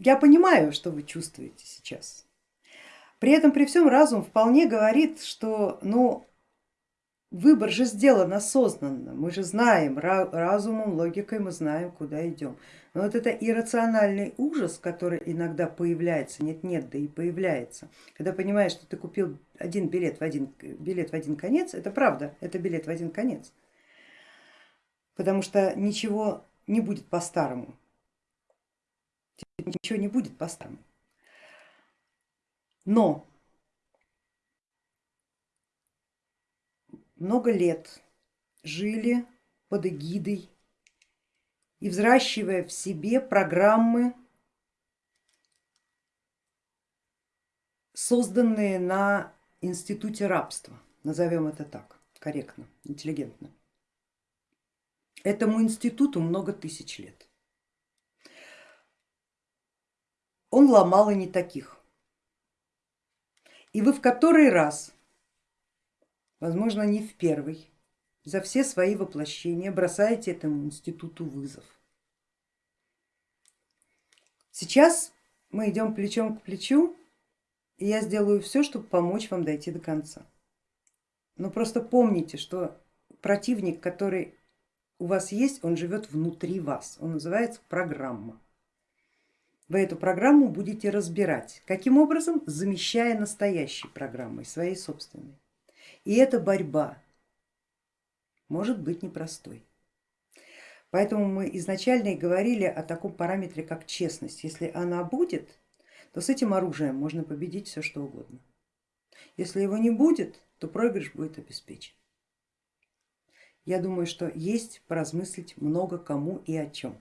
Я понимаю, что вы чувствуете сейчас. При этом при всем разум вполне говорит, что ну, выбор же сделан осознанно, мы же знаем, разумом, логикой мы знаем, куда идем. Но вот это иррациональный ужас, который иногда появляется, нет-нет, да и появляется, когда понимаешь, что ты купил один билет в один, билет в один конец, это правда, это билет в один конец, потому что ничего не будет по-старому, ничего не будет по-старому. Но много лет жили под эгидой и взращивая в себе программы, созданные на институте рабства, назовем это так, корректно, интеллигентно. Этому институту много тысяч лет. Он ломал и не таких. И вы в который раз, возможно не в первый, за все свои воплощения бросаете этому институту вызов. Сейчас мы идем плечом к плечу, и я сделаю все, чтобы помочь вам дойти до конца. Но просто помните, что противник, который у вас есть, он живет внутри вас, он называется программа. Вы эту программу будете разбирать. Каким образом? Замещая настоящей программой, своей собственной. И эта борьба может быть непростой. Поэтому мы изначально и говорили о таком параметре, как честность. Если она будет, то с этим оружием можно победить все что угодно. Если его не будет, то проигрыш будет обеспечен. Я думаю, что есть поразмыслить много кому и о чем.